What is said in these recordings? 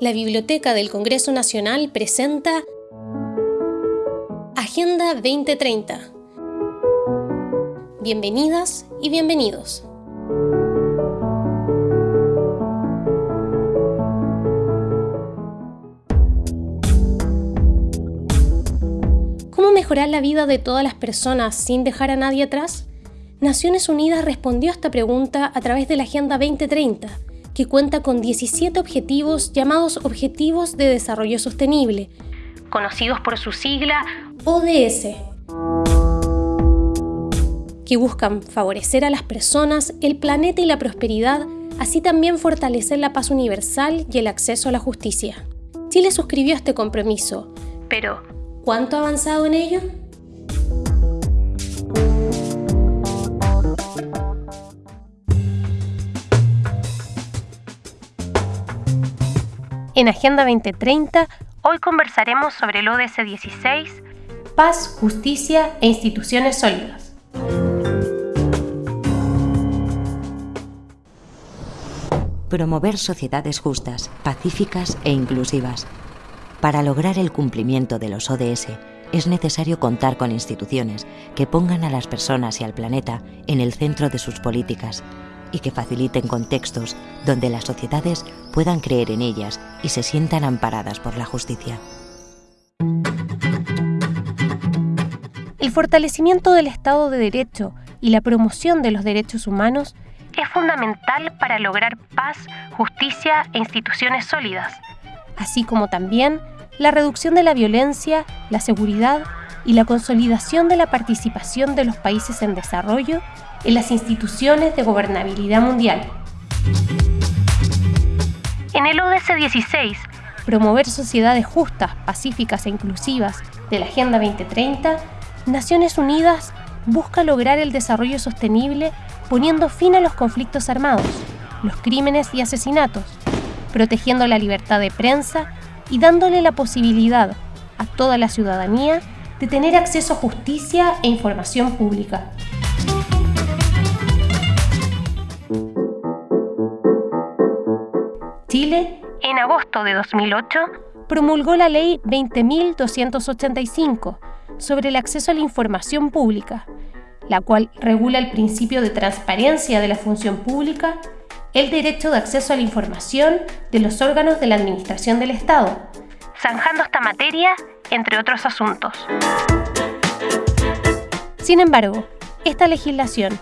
la Biblioteca del Congreso Nacional presenta Agenda 2030. Bienvenidas y bienvenidos. ¿Cómo mejorar la vida de todas las personas sin dejar a nadie atrás? Naciones Unidas respondió a esta pregunta a través de la Agenda 2030 que cuenta con 17 objetivos llamados Objetivos de Desarrollo Sostenible, conocidos por su sigla ODS, que buscan favorecer a las personas, el planeta y la prosperidad, así también fortalecer la paz universal y el acceso a la justicia. Chile suscribió este compromiso, pero ¿cuánto ha avanzado en ello? En Agenda 2030, hoy conversaremos sobre el ODS 16, paz, justicia e instituciones sólidas. Promover sociedades justas, pacíficas e inclusivas. Para lograr el cumplimiento de los ODS, es necesario contar con instituciones que pongan a las personas y al planeta en el centro de sus políticas y que faciliten contextos donde las sociedades puedan creer en ellas y se sientan amparadas por la justicia. El fortalecimiento del Estado de Derecho y la promoción de los derechos humanos es fundamental para lograr paz, justicia e instituciones sólidas, así como también la reducción de la violencia, la seguridad y la consolidación de la participación de los países en desarrollo en las instituciones de gobernabilidad mundial. En el ODS 16, promover sociedades justas, pacíficas e inclusivas de la Agenda 2030, Naciones Unidas busca lograr el desarrollo sostenible poniendo fin a los conflictos armados, los crímenes y asesinatos, protegiendo la libertad de prensa y dándole la posibilidad a toda la ciudadanía de tener acceso a justicia e información pública. Chile, en agosto de 2008, promulgó la Ley 20.285 sobre el acceso a la información pública, la cual regula el principio de transparencia de la función pública, el derecho de acceso a la información de los órganos de la Administración del Estado, zanjando esta materia, entre otros asuntos. Sin embargo, esta legislación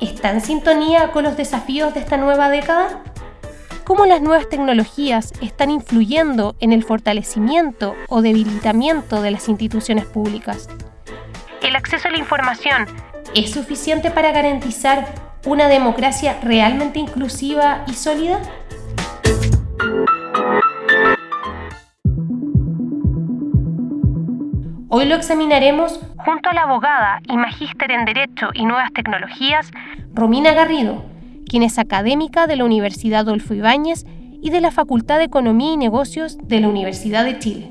está en sintonía con los desafíos de esta nueva década? cómo las nuevas tecnologías están influyendo en el fortalecimiento o debilitamiento de las instituciones públicas. ¿El acceso a la información es suficiente para garantizar una democracia realmente inclusiva y sólida? Hoy lo examinaremos junto a la abogada y magíster en Derecho y Nuevas Tecnologías, Romina Garrido, quien es académica de la Universidad Adolfo Ibáñez y de la Facultad de Economía y Negocios de la Universidad de Chile.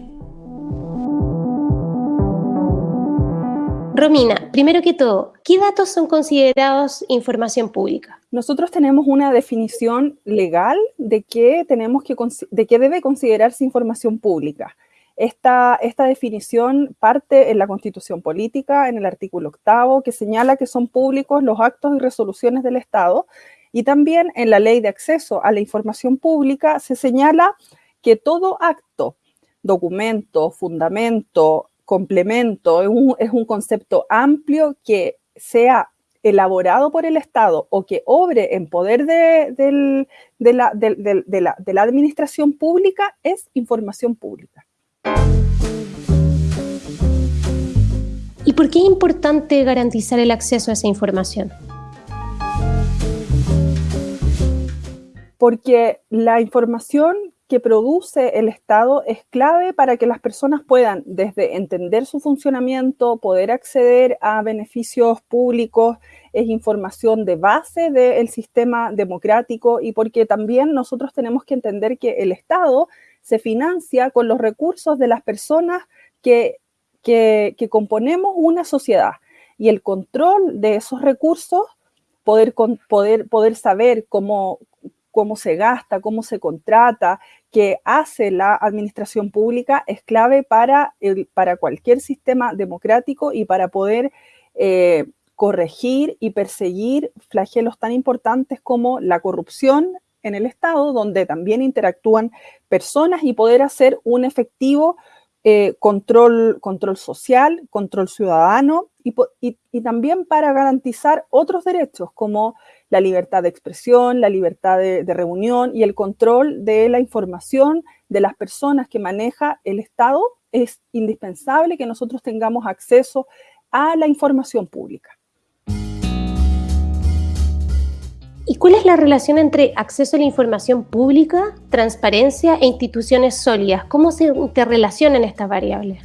Romina, primero que todo, ¿qué datos son considerados información pública? Nosotros tenemos una definición legal de qué, tenemos que, de qué debe considerarse información pública. Esta, definición parte en la Constitución Política, en el artículo octavo, que señala que son públicos los actos y resoluciones del Estado y también en la ley de acceso a la información pública se señala que todo acto, documento, fundamento, complemento, es un, concepto amplio que sea elaborado por el Estado o que obre en poder de la administración pública es información pública. ¿Y por qué es importante garantizar el acceso a esa información? porque la información que produce el Estado es clave para que las personas puedan desde entender su funcionamiento, poder acceder a beneficios públicos, es información de base del sistema democrático y porque también nosotros tenemos que entender que el Estado se financia con los recursos de las personas que, que, que componemos una sociedad. Y el control de esos recursos, poder, poder, poder saber cómo, cómo se gasta, cómo se contrata, que hace la administración pública es clave para, el, para cualquier sistema democrático y para poder eh, corregir y perseguir flagelos tan importantes como la corrupción en el Estado, donde también interactúan personas y poder hacer un efectivo eh, control, control social, control ciudadano y, también para garantizar otros derechos como la libertad de expresión, la libertad de, reunión y el control de la información de las personas que maneja el Estado. Es indispensable que nosotros tengamos acceso a la información pública. ¿Y cuál es la relación entre acceso a la información pública, transparencia e instituciones sólidas? ¿Cómo se interrelacionan estas variables?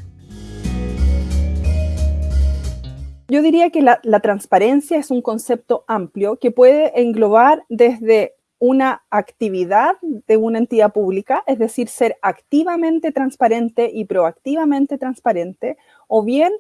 Yo diría que la, la, transparencia es un concepto amplio que puede englobar desde una actividad de una entidad pública, es decir, ser activamente transparente y proactivamente transparente, o bien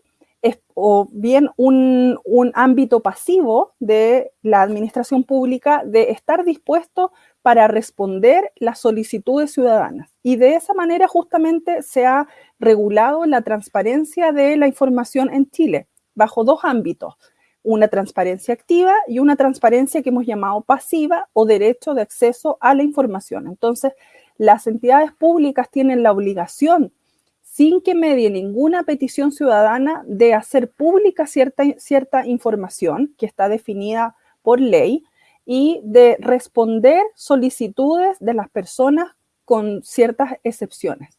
o bien un, ámbito pasivo de la administración pública de estar dispuesto para responder las solicitudes ciudadanas. Y de esa manera justamente se ha regulado la transparencia de la información en Chile, bajo dos ámbitos, una transparencia activa y una transparencia que hemos llamado pasiva o derecho de acceso a la información. Entonces, las entidades públicas tienen la obligación sin que medie ninguna petición ciudadana de hacer pública cierta, cierta información que está definida por ley y de responder solicitudes de las personas con ciertas excepciones.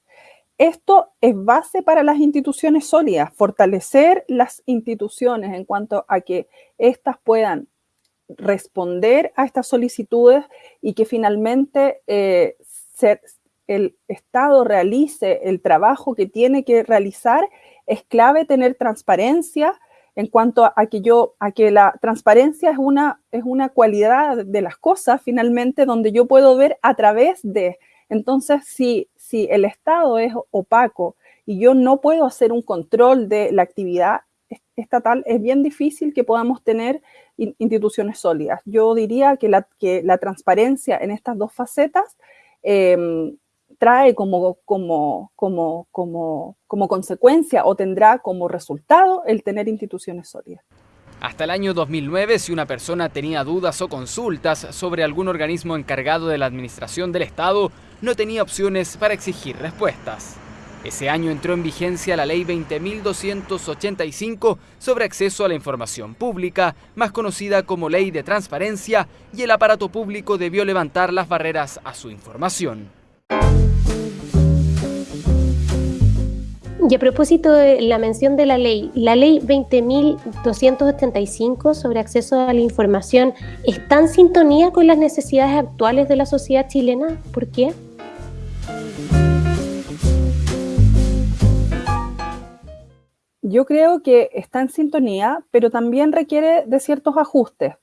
Esto es base para las instituciones sólidas, fortalecer las instituciones en cuanto a que éstas puedan responder a estas solicitudes y que finalmente eh, se, el Estado realice el trabajo que tiene que realizar, es clave tener transparencia en cuanto a, que yo, a que la transparencia es una, es una cualidad de las cosas finalmente donde yo puedo ver a través de. Entonces, si, si el Estado es opaco y yo no puedo hacer un control de la actividad estatal, es bien difícil que podamos tener instituciones sólidas. Yo diría que la, que la transparencia en estas dos facetas eh, trae como, como, como, como, como consecuencia o tendrá como resultado el tener instituciones sólidas. Hasta el año 2009, si una persona tenía dudas o consultas sobre algún organismo encargado de la administración del Estado, no tenía opciones para exigir respuestas. Ese año entró en vigencia la Ley 20.285 sobre acceso a la información pública, más conocida como Ley de Transparencia, y el aparato público debió levantar las barreras a su información. Y a propósito de la mención de la ley, la ley 20.285 sobre acceso a la información está en sintonía con las necesidades actuales de la sociedad chilena. ¿Por qué? Yo creo que está en sintonía, pero también requiere de ciertos ajustes.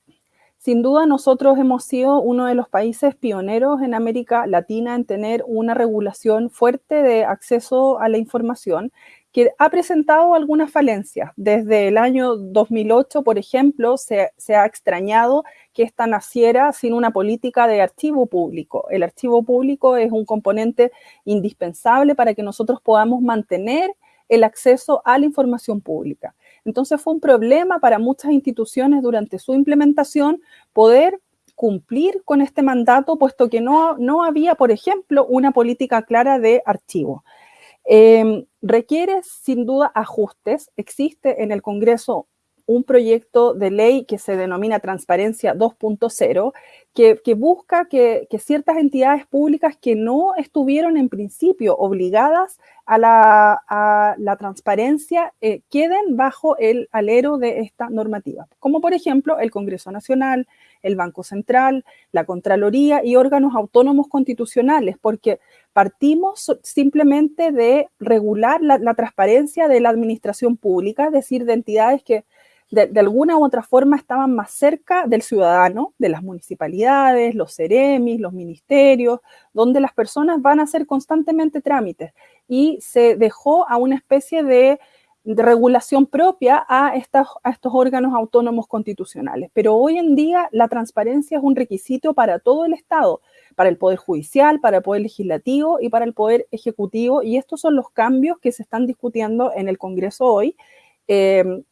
Sin duda, nosotros hemos sido uno de los países pioneros en América Latina en tener una regulación fuerte de acceso a la información que ha presentado algunas falencias. Desde el año 2008, por ejemplo, se, se, ha extrañado que esta naciera sin una política de archivo público. El archivo público es un componente indispensable para que nosotros podamos mantener el acceso a la información pública. Entonces fue un problema para muchas instituciones durante su implementación poder cumplir con este mandato, puesto que no, no había, por ejemplo, una política clara de archivo. Em, requiere sin duda ajustes. Existe en el Congreso un proyecto de ley que se denomina Transparencia 2.0, que, busca que, ciertas entidades públicas que no estuvieron en principio obligadas a la, transparencia eh, queden bajo el alero de esta normativa, como por ejemplo el Congreso Nacional, el Banco Central, la Contraloría y órganos autónomos constitucionales, porque partimos simplemente de regular la transparencia de la administración pública, es decir, de entidades que de, alguna u otra forma estaban más cerca del ciudadano, de las municipalidades, los ceremis, los ministerios, donde las personas van a hacer constantemente trámites. Y se dejó a una especie de regulación propia a, a estos órganos autónomos constitucionales. Pero hoy en día la transparencia es un requisito para todo el Estado, para el Poder Judicial, para el Poder Legislativo y para el Poder Ejecutivo. Y estos son los cambios que se están discutiendo en el Congreso hoy. Eh,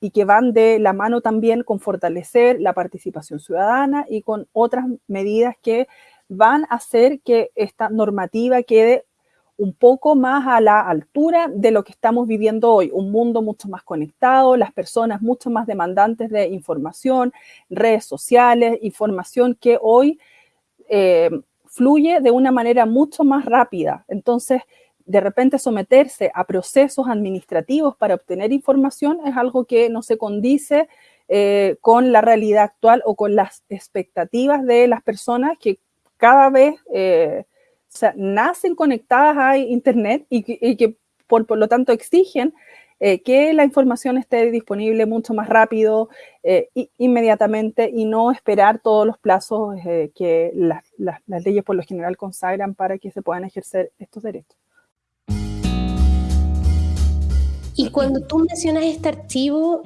y, que van de la mano también con fortalecer la participación ciudadana y con otras medidas que van a hacer que esta normativa quede un poco más a la altura de lo que estamos viviendo hoy, un mundo mucho más conectado, las personas mucho más demandantes de información, redes sociales, información que hoy eh, fluye de una manera mucho más rápida. Entonces, de repente someterse a procesos administrativos para obtener información es algo que no se condice eh, con la realidad actual o con las expectativas de las personas que cada vez eh, nacen conectadas a Internet y que, por, lo tanto exigen eh, que la información esté disponible mucho más rápido, inmediatamente, y no esperar todos los plazos que las leyes por lo general consagran para que se puedan ejercer estos derechos. Y cuando tú mencionas este archivo,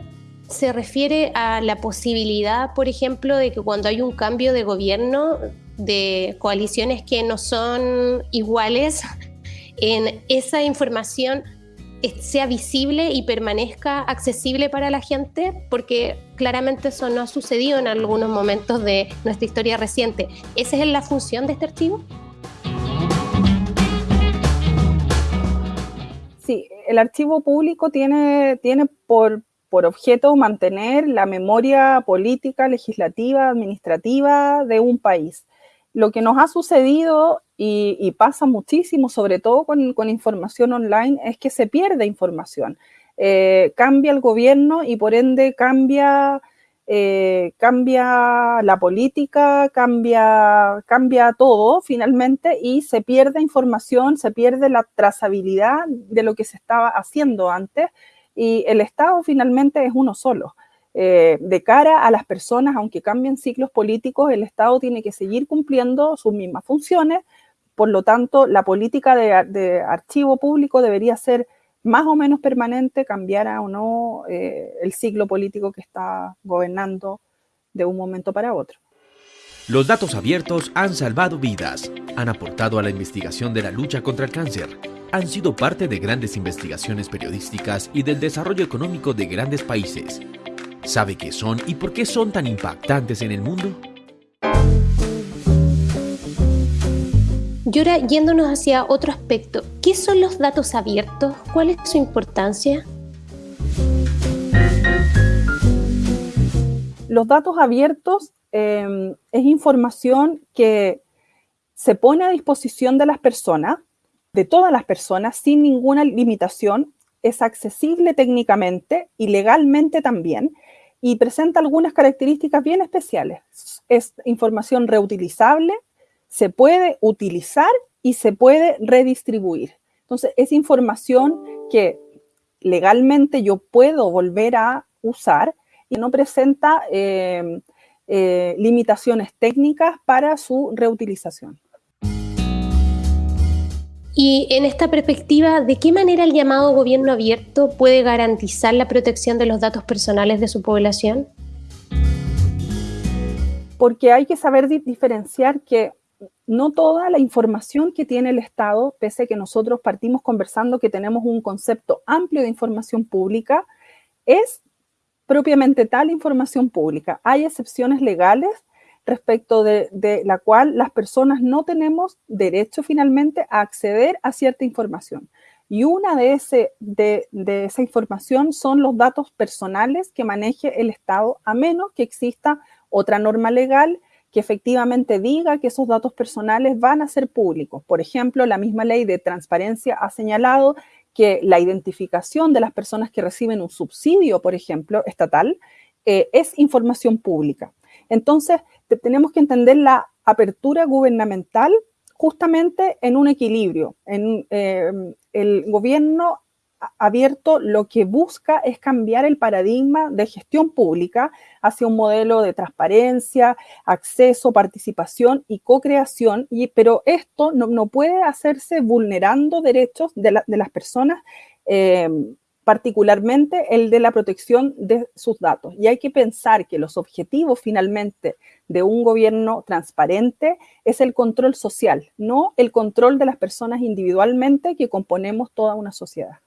se refiere a la posibilidad, por ejemplo, de que cuando hay un cambio de gobierno, de coaliciones que no son iguales, en esa información sea visible y permanezca accesible para la gente, porque claramente eso no ha sucedido en algunos momentos de nuestra historia reciente. ¿Esa es la función de este archivo? El archivo público tiene, tiene por, por objeto mantener la memoria política, legislativa, administrativa de un país. Lo que nos ha sucedido y, pasa muchísimo, sobre todo con, información online, es que se pierde información. Eh, cambia el gobierno y por ende cambia eh, cambia la política, cambia, cambia todo finalmente y se pierde información, se pierde la trazabilidad de lo que se estaba haciendo antes y el Estado finalmente es uno solo. Eh, de cara a las personas, aunque cambien ciclos políticos, el Estado tiene que seguir cumpliendo sus mismas funciones, por lo tanto, la política de, de archivo público debería ser más o menos permanente, cambiara o no eh, el ciclo político que está gobernando de un momento para otro. Los datos abiertos han salvado vidas, han aportado a la investigación de la lucha contra el cáncer, han sido parte de grandes investigaciones periodísticas y del desarrollo económico de grandes países. ¿Sabe qué son y por qué son tan impactantes en el mundo? Y ahora yéndonos hacia otro aspecto, ¿qué son los datos abiertos? ¿Cuál es su importancia? Los datos abiertos em, es información que se pone a disposición de las personas, de todas las personas, sin ninguna limitación, es accesible técnicamente y legalmente también, y presenta algunas características bien especiales. Es información reutilizable, se puede utilizar y se puede redistribuir. Entonces, es información que legalmente yo puedo volver a usar y no presenta eh, eh, limitaciones técnicas para su reutilización. Y en esta perspectiva, ¿de qué manera el llamado gobierno abierto puede garantizar la protección de los datos personales de su población? Porque hay que saber diferenciar que no toda la información que tiene el Estado, pese a que nosotros partimos conversando que tenemos un concepto amplio de información pública, es propiamente tal información pública. Hay excepciones legales respecto de, la cual las personas no tenemos derecho finalmente a acceder a cierta información. Y una de, ese, de, de esa información son los datos personales que maneje el Estado, a menos que exista otra norma legal que efectivamente diga que esos datos personales van a ser públicos. Por ejemplo, la misma ley de transparencia ha señalado que la identificación de las personas que reciben un subsidio, por ejemplo, estatal, eh, es información pública. Entonces, tenemos que entender la apertura gubernamental justamente en un equilibrio. En, eh, el gobierno abierto lo que busca es cambiar el paradigma de gestión pública hacia un modelo de transparencia, acceso, participación y co-creación, pero esto no, puede hacerse vulnerando derechos de, las personas eh, particularmente el de la protección de sus datos. Y hay que pensar que los objetivos finalmente de un gobierno transparente es el control social, no el control de las personas individualmente que componemos toda una sociedad.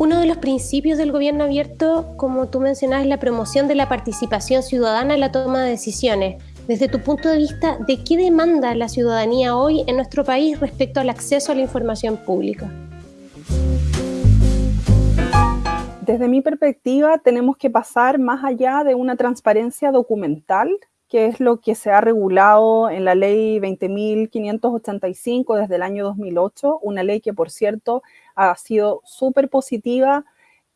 Uno de los principios del gobierno abierto, como tú mencionas, es la promoción de la participación ciudadana en la toma de decisiones. Desde tu punto de vista, ¿de qué demanda la ciudadanía hoy en nuestro país respecto al acceso a la información pública? Desde mi perspectiva, tenemos que pasar más allá de una transparencia documental, que es lo que se ha regulado en la ley 20.585 desde el año 2008, una ley que, por cierto, ha sido súper positiva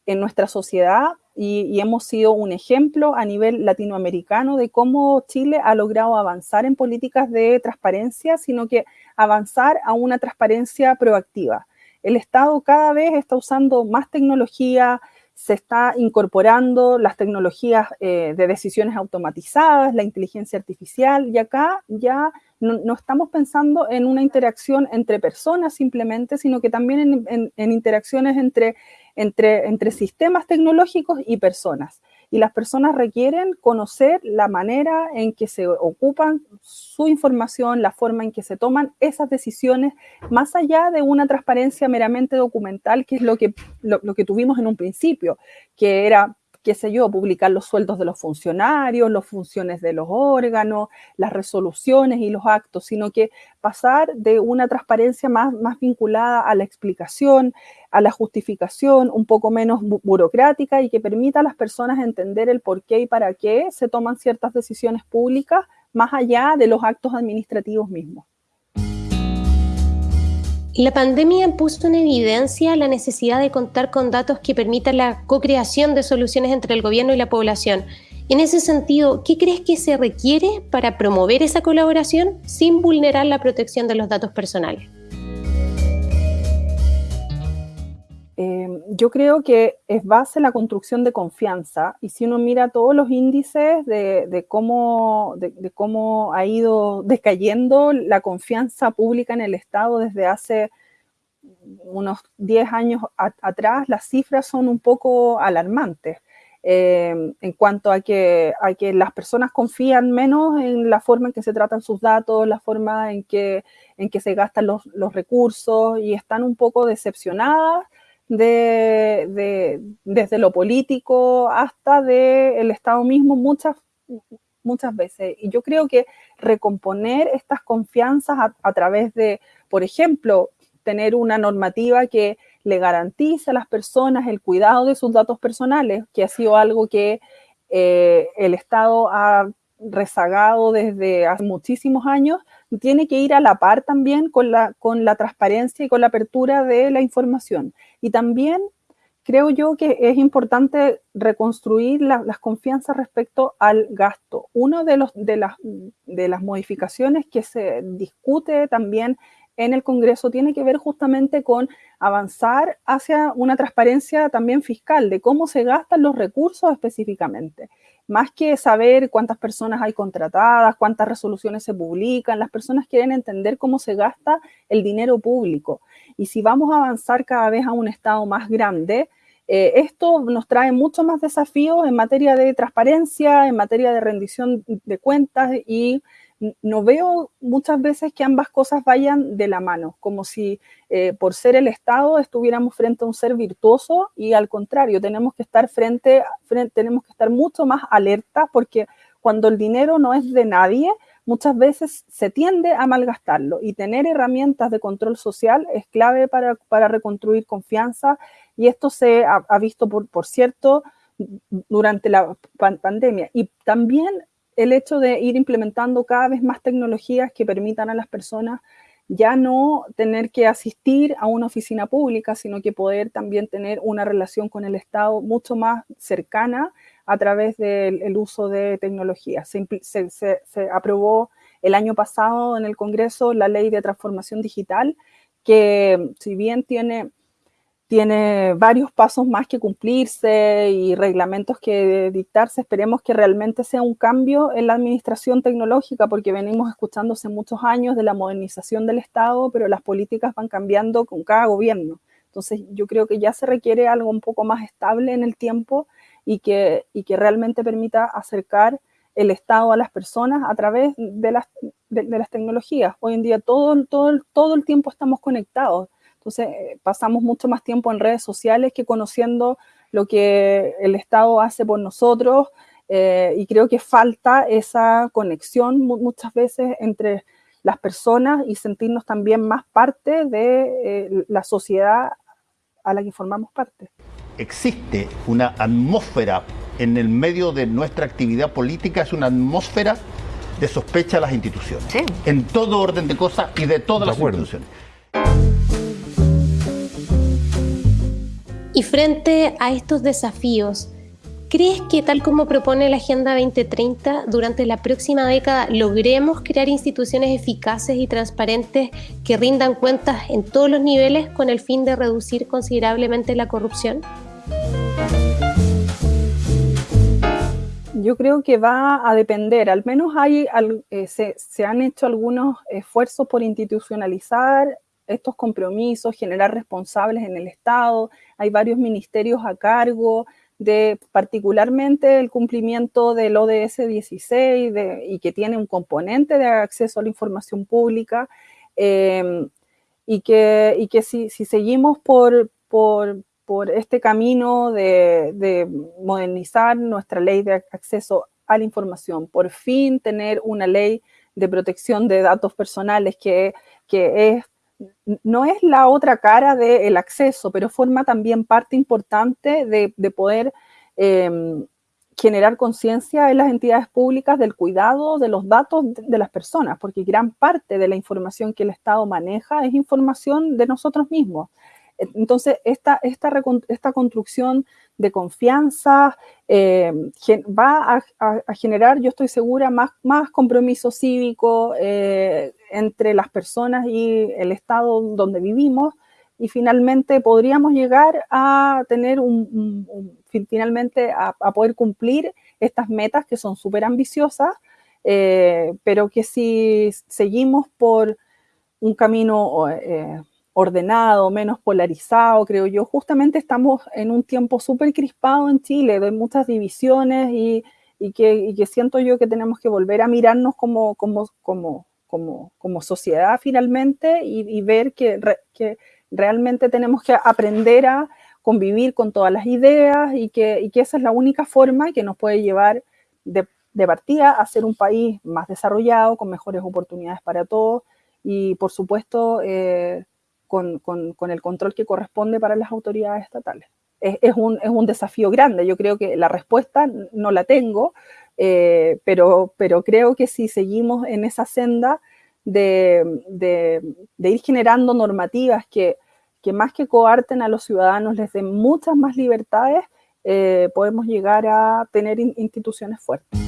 en nuestra sociedad y, hemos sido un ejemplo a nivel latinoamericano de cómo Chile ha logrado avanzar en políticas de transparencia, sino que avanzar a una transparencia proactiva. El Estado cada vez está usando más tecnología, se está incorporando las tecnologías eh, de decisiones automatizadas, la inteligencia artificial, y acá ya no, estamos pensando en una interacción entre personas simplemente, sino que también en, interacciones entre, entre, sistemas tecnológicos y personas. Y las personas requieren conocer la manera en que se ocupan su información, la forma en que se toman esas decisiones, más allá de una transparencia meramente documental, que es lo que, lo que tuvimos en un principio, que era qué sé yo, publicar los sueldos de los funcionarios, las funciones de los órganos, las resoluciones y los actos, sino que pasar de una transparencia más, más vinculada a la explicación, a la justificación, un poco menos burocrática y que permita a las personas entender el por qué y para qué se toman ciertas decisiones públicas más allá de los actos administrativos mismos. La pandemia puso en evidencia la necesidad de contar con datos que permitan la co-creación de soluciones entre el gobierno y la población. En ese sentido, ¿qué crees que se requiere para promover esa colaboración sin vulnerar la protección de los datos personales? Eh, yo creo que es base la construcción de confianza y si uno mira todos los índices de, cómo, ha ido decayendo la confianza pública en el Estado desde hace unos 10 años atrás, las cifras son un poco alarmantes. Eh, en cuanto a que, las personas confían menos en la forma en que se tratan sus datos, la forma en que, se gastan los recursos y están un poco decepcionadas de, desde lo político hasta del Estado mismo muchas, muchas veces. Y yo creo que recomponer estas confianzas a, través de, por ejemplo, tener una normativa que le garantice a las personas el cuidado de sus datos personales, que ha sido algo que eh, el Estado ha rezagado desde hace muchísimos años, tiene que ir a la par también con la, con la transparencia y con la apertura de la información. Y también creo yo que es importante reconstruir las confianzas respecto al gasto. Una de, los, de, las, de las modificaciones que se discute también en el Congreso tiene que ver justamente con avanzar hacia una transparencia también fiscal de cómo se gastan los recursos específicamente más que saber cuántas personas hay contratadas, cuántas resoluciones se publican, las personas quieren entender cómo se gasta el dinero público. Y si vamos a avanzar cada vez a un Estado más grande, eh, esto nos trae muchos más desafíos en materia de transparencia, en materia de rendición de cuentas y no veo muchas veces que ambas cosas vayan de la mano, como si eh, por ser el Estado estuviéramos frente a un ser virtuoso y al contrario, tenemos que estar frente, tenemos que estar mucho más alertas porque cuando el dinero no es de nadie, muchas veces se tiende a malgastarlo y tener herramientas de control social es clave para, para reconstruir confianza y esto se ha, visto, por cierto, durante la pandemia. Y también el hecho de ir implementando cada vez más tecnologías que permitan a las personas ya no tener que asistir a una oficina pública, sino que poder también tener una relación con el Estado mucho más cercana a través del uso de tecnologías. Se, se, aprobó el año pasado en el Congreso la ley de transformación digital, que si bien tiene tiene varios pasos más que cumplirse y reglamentos que dictarse. Esperemos que realmente sea un cambio en la administración tecnológica, porque venimos escuchándose muchos años de la modernización del Estado, pero las políticas van cambiando con cada gobierno. Entonces yo creo que ya se requiere algo un poco más estable en el tiempo y que, y que realmente permita acercar el Estado a las personas a través de las, de, las tecnologías. Hoy en día todo, todo, todo el tiempo estamos conectados. Entonces eh, pasamos mucho más tiempo en redes sociales que conociendo lo que el Estado hace por nosotros eh, y creo que falta esa conexión muchas veces entre las personas y sentirnos también más parte de eh, la sociedad a la que formamos parte. Existe una atmósfera en el medio de nuestra actividad política, es una atmósfera de sospecha a las instituciones, en todo orden de cosas y de todas las instituciones. Y frente a estos desafíos, ¿crees que tal como propone la Agenda 2030, durante la próxima década logremos crear instituciones eficaces y transparentes que rindan cuentas en todos los niveles con el fin de reducir considerablemente la corrupción? Yo creo que va a depender, al menos hay, eh, se, se han hecho algunos esfuerzos por institucionalizar estos compromisos, generar responsables en el Estado, hay varios ministerios a cargo de particularmente el cumplimiento del ODS 16 y que tiene un componente de acceso a la información pública em, y que, y que si, si seguimos por, por, por, este camino de, de modernizar nuestra ley de acceso a la información, por fin tener una ley de protección de datos personales que, que es no es la otra cara del acceso, pero forma también parte importante de, poder em, generar conciencia en las entidades públicas del cuidado de los datos de, las personas, porque gran parte de la información que el Estado maneja es información de nosotros mismos. Entonces, esta, esta, esta construcción de confianza eh, va a, generar, yo estoy segura, más, más compromiso cívico eh, entre las personas y el estado donde vivimos y finalmente podríamos llegar a tener un, finalmente a, poder cumplir estas metas que son súper ambiciosas, eh, pero que si seguimos por un camino ordenado, menos polarizado, creo yo. Justamente estamos en un tiempo súper crispado en Chile, de muchas divisiones y, que, siento yo que tenemos que volver a mirarnos como, como, como, como, como sociedad finalmente y, ver que, que, realmente tenemos que aprender a convivir con todas las ideas y que, que esa es la única forma que nos puede llevar de, partida a ser un país más desarrollado, con mejores oportunidades para todos y por supuesto eh, con, el control que corresponde para las autoridades estatales. Es, un, desafío grande, yo creo que la respuesta no la tengo, eh, pero, pero creo que si seguimos en esa senda de, ir generando normativas que, que, más que coarten a los ciudadanos les den muchas más libertades, eh, podemos llegar a tener instituciones fuertes.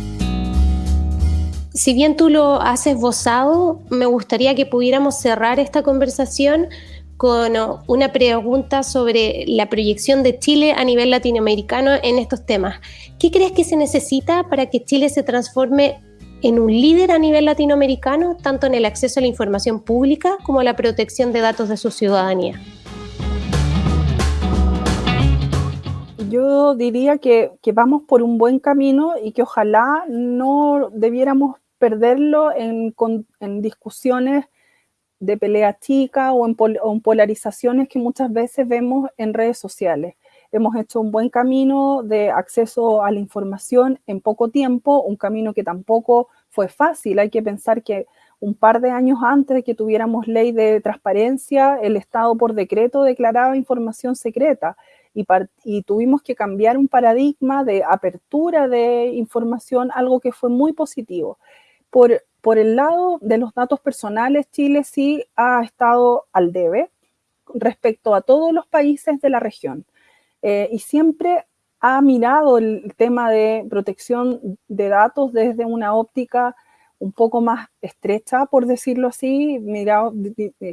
Si bien tú lo has esbozado, me gustaría que pudiéramos cerrar esta conversación con una pregunta sobre la proyección de Chile a nivel latinoamericano en estos temas. ¿Qué crees que se necesita para que Chile se transforme en un líder a nivel latinoamericano, tanto en el acceso a la información pública como a la protección de datos de su ciudadanía? Yo diría que, vamos por un buen camino y que ojalá no debiéramos perderlo en, en discusiones de pelea chica o en, polarizaciones que muchas veces vemos en redes sociales. Hemos hecho un buen camino de acceso a la información en poco tiempo, un camino que tampoco fue fácil. Hay que pensar que un par de años antes de que tuviéramos ley de transparencia, el Estado por decreto declaraba información secreta y, y, tuvimos que cambiar un paradigma de apertura de información, algo que fue muy positivo. Por, por el lado de los datos personales, Chile sí ha estado al debe respecto a todos los países de la región eh, y siempre ha mirado el tema de protección de datos desde una óptica un poco más estrecha, por decirlo así, mirado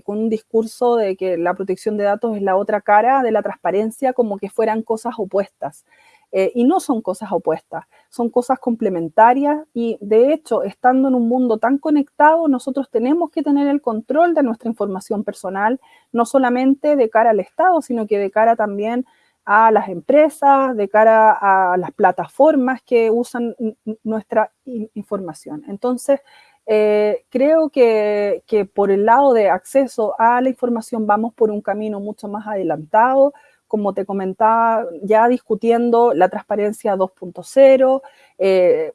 con un discurso de que la protección de datos es la otra cara de la transparencia, como que fueran cosas opuestas. Eh, y no son cosas opuestas, son cosas complementarias y de hecho, estando en un mundo tan conectado, nosotros tenemos que tener el control de nuestra información personal, no solamente de cara al Estado, sino que de cara también a las empresas, de cara a las plataformas que usan nuestra información. Entonces, eh, creo que, que, por el lado de acceso a la información vamos por un camino mucho más adelantado como te comentaba, ya discutiendo la transparencia 2.0, eh,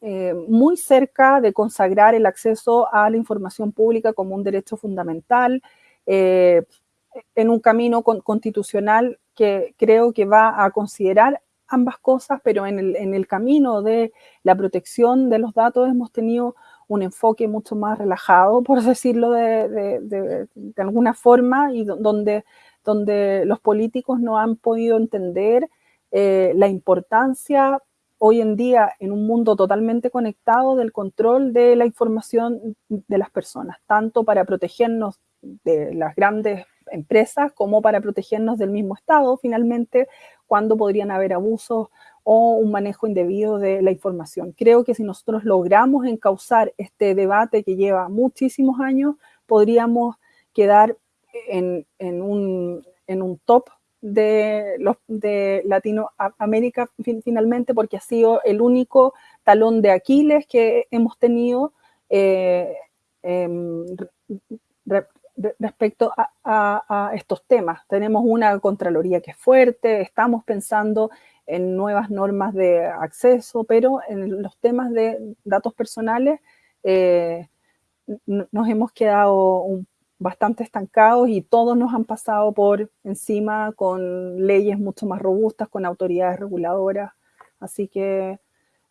eh, muy cerca de consagrar el acceso a la información pública como un derecho fundamental, eh, en un camino constitucional que creo que va a considerar ambas cosas, pero en el, camino de la protección de los datos hemos tenido un enfoque mucho más relajado, por decirlo de, de alguna forma, y donde donde los políticos no han podido entender eh, la importancia hoy en día en un mundo totalmente conectado del control de la información de las personas, tanto para protegernos de las grandes empresas como para protegernos del mismo Estado, finalmente, cuando podrían haber abusos o un manejo indebido de la información. Creo que si nosotros logramos encauzar este debate que lleva muchísimos años, podríamos quedar en, un, top de, los, de Latinoamérica finalmente, porque ha sido el único talón de Aquiles que hemos tenido eh, em, respecto a, estos temas. Tenemos una Contraloría que es fuerte, estamos pensando en nuevas normas de acceso, pero en los temas de datos personales eh, nos hemos quedado un bastante estancados y todos nos han pasado por encima con leyes mucho más robustas, con autoridades reguladoras. Así que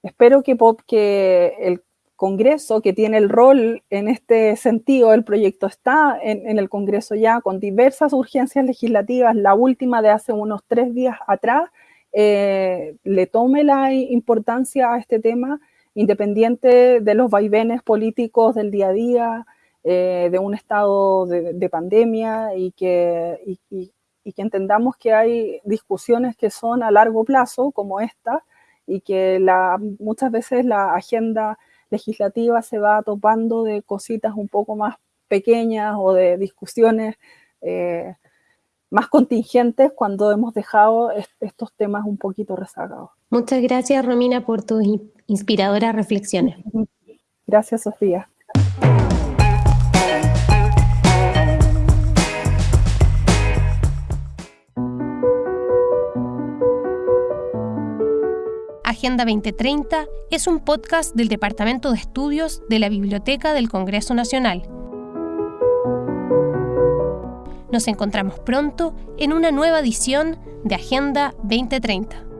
espero que, el Congreso, que tiene el rol en este sentido, el proyecto está en, el Congreso ya con diversas urgencias legislativas, la última de hace unos tres días atrás, eh, le tome la importancia a este tema, independiente de los vaivenes políticos del día a día, eh, de un estado de, pandemia y que, y, que entendamos que hay discusiones que son a largo plazo, como esta, y que la, muchas veces la agenda legislativa se va topando de cositas un poco más pequeñas o de discusiones eh, más contingentes cuando hemos dejado estos temas un poquito rezagados. Muchas gracias, Romina, por tus inspiradoras reflexiones. Gracias, Sofía. Agenda 2030 es un podcast del Departamento de Estudios de la Biblioteca del Congreso Nacional. Nos encontramos pronto en una nueva edición de Agenda 2030.